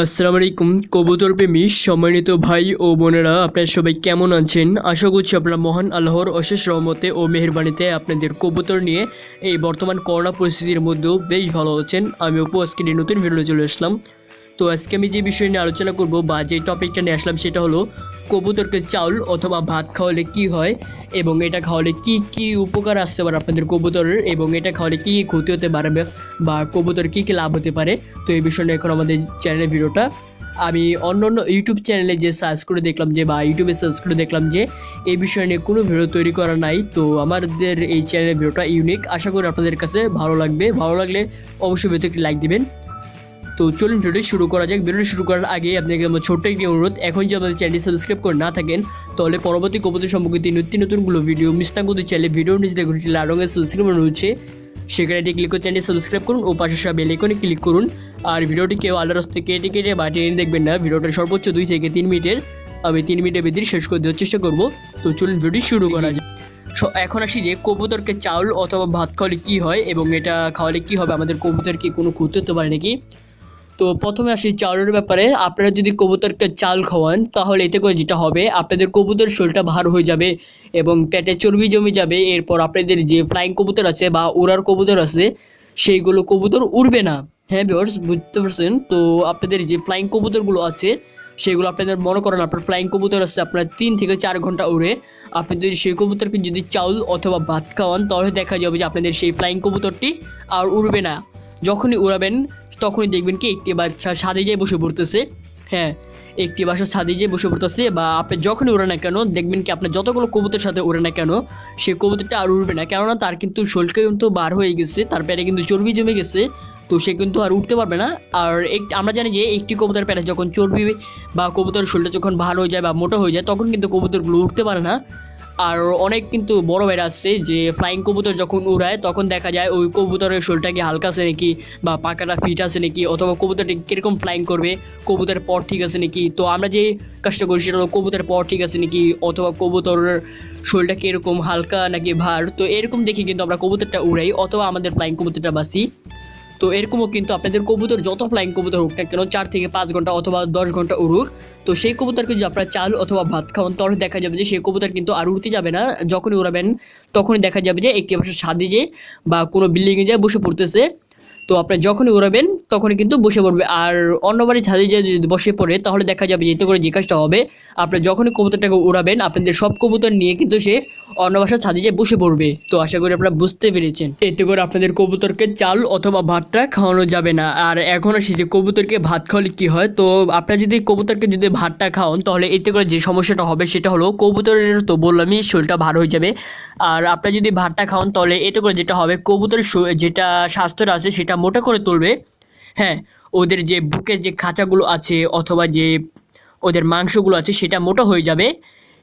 আসসালামু আলাইকুম, কবুতর প্রেমী সম্মানিত ভাই ও বোনেরা, আপনারা সবাই কেমন আছেন? আশা করছি আপনারা মহান আল্লাহর অশেষ রহমতে ও মেহরবানিতে আপনাদের কবুতর নিয়ে এই বর্তমান করোনা পরিস্থিতির মধ্যেও বেশ ভালো আছেন। আমি অপু, আজকে নতুন ভিডিও চলে আসলাম। তো আজকে আমি যে বিষয় নিয়ে আলোচনা করব বা যে টপিকটা নিয়ে আসলাম সেটা হলো কবুতরকে চাউল অথবা ভাত খাওয়ালে কি হয় এবং এটা খাওয়ালে কি কি উপকার আসতে পারে আপনাদের কবুতরের এবং এটা খাওয়ালে কি কী ক্ষতি হতে পারে বা কবুতর কি কী লাভ হতে পারে। তো এই বিষয় নিয়ে এখন আমাদের চ্যানেলের ভিডিওটা। আমি অন্য অন্য ইউটিউব চ্যানেলে যে সার্চ করে দেখলাম যে বা ইউটিউবে সার্চ করে দেখলাম যে এই বিষয় নিয়ে কোনো ভিডিও তৈরি করা নাই। তো আমাদের এই চ্যানেলের ভিডিওটা ইউনিক আশা করি আপনাদের কাছে ভালো লাগবে। ভালো লাগলে অবশ্যই ভিডিওতে একটি লাইক দিবেন। তো চলুন ভিডিওটি শুরু করা যাক। ভিডিওটি শুরু করার আগে আপনাকে আমার ছোট্ট একটি অনুরোধ এখন যদি আমাদের চ্যানেলটি সাবস্ক্রাইব করে না থাকেন, তাহলে পরবর্তী কবুতর সম্পর্কিত নতুন নতুনগুলো ভিডিও, মিস না করতে চাইলে ভিডিওর নিচে দেখুন লাল রঙের সাবস্ক্রাইব রয়েছে। সেখানে এটি ক্লিক করে চ্যানেলটি সাবস্ক্রাইব করুন, ও পাশে সব বেল আইকনে ক্লিক করুন। আর ভিডিওটি কেউ আলাদা রাস্তা কেটে কেটে বা টেনে দেখবেন না। ভিডিওটা সর্বোচ্চ দুই থেকে তিন মিনিটের। আমি তিন মিনিটের ভিতরে শেষ করে দেওয়ার চেষ্টা করব। তো চলুন ভিডিওটি শুরু করা যাক। এখন আসি যে কবুতরকে চাউল অথবা ভাত খাওয়ালে কী হয় এবং এটা খাওয়ালে কী হবে? আমাদের কবুতর কি কোনো ক্ষতি হতে পারে নাকি? তো প্রথমে আসি চাউলের ব্যাপারে। আপনারা যদি কবুতরকে চাল খাওয়ান, তাহলে এতে করে যেটা হবে, আপনাদের কবুতর শরীরটা ভার হয়ে যাবে এবং পেটে চর্বি জমে যাবে। এরপর আপনাদের যে ফ্লাইং কবুতর আছে বা উড়ার কবুতর আছে, সেইগুলো কবুতর উড়বে না। হ্যাঁ বিয়ার্স বুঝতে পারছেন? তো আপনাদের যে ফ্লাইং কবুতরগুলো আছে, সেগুলো আপনাদের মনে করেন, আপনার ফ্লাইং কবুতর আছে আপনার তিন থেকে চার ঘণ্টা উড়ে। আপনি যদি সেই কবুতরকে যদি চাউল অথবা ভাত খাওয়ান, তাহলে দেখা যাবে যে আপনাদের সেই ফ্লাইং কবুতরটি আর উড়বে না। যখনই উড়াবেন তখনই দেখবেন কি, একটি বাচ্চা ছাদে যেয়ে বসে পড়তেছে। হ্যাঁ একটি বাসা ছাদে যেয়ে বসে পড়তেছে বা আপনি যখনই উড়ে না কেন, দেখবেন কি আপনার যতগুলো কবুতরের সাথে উড়ে না কেন সে কবুতরটা আর উড়বে না। কেননা তার কিন্তু শোলটা কিন্তু বার হয়ে গেছে, তার পেটে কিন্তু চর্বি জমে গেছে, তো সে কিন্তু আর উঠতে পারবে না। আর এক, আমরা জানি যে একটি কবুতর পেটে যখন চর্বি বা কবুতরের শোলটা যখন ভার হয়ে যায় বা মোটা হয়ে যায়, তখন কিন্তু কবুতরগুলো উঠতে পারে না। আর অনেক কিন্তু বড় বেড়া আসছে যে ফ্লাইং কবুতর যখন উড়ায়, তখন দেখা যায় ওই কবুতরের শোলটা কি হালকা আছে নাকি বা পাকাটা ফিট আছে নাকি অথবা কবুতরটি কীরকম ফ্লাইং করবে, কবুতরের পর ঠিক আছে নাকি? তো আমরা যে কাজটা করি সেটা হলো কবুতরের পর ঠিক আছে নাকি অথবা কবুতরের শোলটা কীরকম হালকা নাকি ভার? তো এরকম দেখে কিন্তু আমরা কবুতরটা উড়াই অথবা আমাদের ফ্লাইং কবুতরটা বাসি তো এরকমও কিন্তু আপনাদের কবুতর, যত ফ্লাইং কবুতর হোক না কেন, চার থেকে পাঁচ ঘণ্টা অথবা দশ ঘণ্টা উড়ুক। তো সেই কবুতরকে যদি আপনারা চাল অথবা ভাত খাওয়ান তাহলে দেখা যাবে যে, সেই কবুতর কিন্তু আর উড়তে যাবে না। যখনই উড়াবেন, তখনই দেখা যাবে যে একটি ছাদে যে বা কোনো বিল্ডিংয়ে যায় বসে পড়তেছে। তো আপনি যখনই উড়াবেন তখনই কিন্তু বসে পড়বে। আর অন্য বাড়ির ছাদে যে যদি বসে পড়ে, তাহলে দেখা যাবে যে এতে করে কাজটা হবে, আপনি যখনই কবুতরটাকে উড়াবেন, আপনাদের সব কবুতর নিয়ে কিন্তু সে অন্য বাসার ছাদে যেয়ে বসে পড়বে। তো আশা করি আপনারা বুঝতে পেরেছেন। এতে করে আপনাদের কবুতরকে চাল অথবা ভাতটা খাওয়ানো যাবে না। আর এখন আসি যে কবুতরকে ভাত খাওয়ালে কি হয়? তো আপনারা যদি কবুতরকে যদি ভাতটা খাওয়ান, তাহলে এতে করে যে সমস্যাটা হবে, সেটা হলো কবুতরের তো বললামই শরীরটা ভার হয়ে যাবে। আর আপনারা যদি ভাতটা খাওয়ান, তাহলে এতে করে যেটা হবে, কবুতরের যেটা স্বাস্থ্যটা আছে, সেটা মোটা করে তুলবে। হ্যাঁ ওদের যে বুকের যে খাঁচাগুলো আছে অথবা যে ওদের মাংসগুলো আছে সেটা মোটা হয়ে যাবে,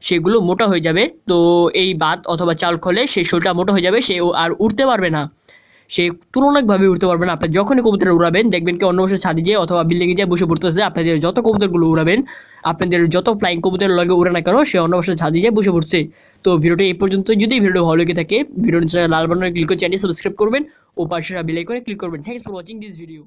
সেগুলো মোটা হয়ে যাবে। তো এই ভাত অথবা চাল খলে সে শরীরটা মোটা হয়ে যাবে, সে আর উঠতে পারবে না। সে তুলনাকভাবে উঠতে পারবেন। আপনি যখনই কবুতর উড়াবেন, দেখবেন কি অন্য বছর ছাদে যেয়ে অথবা বিল্ডিংয়ে যেয়ে বসে পড়তেছে। আপনাদের যত কবুতরগুলো উড়াবেন, আপনাদের যত ফ্লাইং কবুতর লগে উড়ে না কেন, সে অন্য বছর ছাদে যেয়ে বসে পড়ছে। তো ভিডিওটি এই পর্যন্ত যদি ভিডিও ভালো লেগে থাকে, ভিডিওর নিচে লাল বাটনে ক্লিক করে চ্যানেল সাবস্ক্রাইব করবেন, ও পাশে বেল আইকনে ক্লিক করবেন। Thanks for watching this video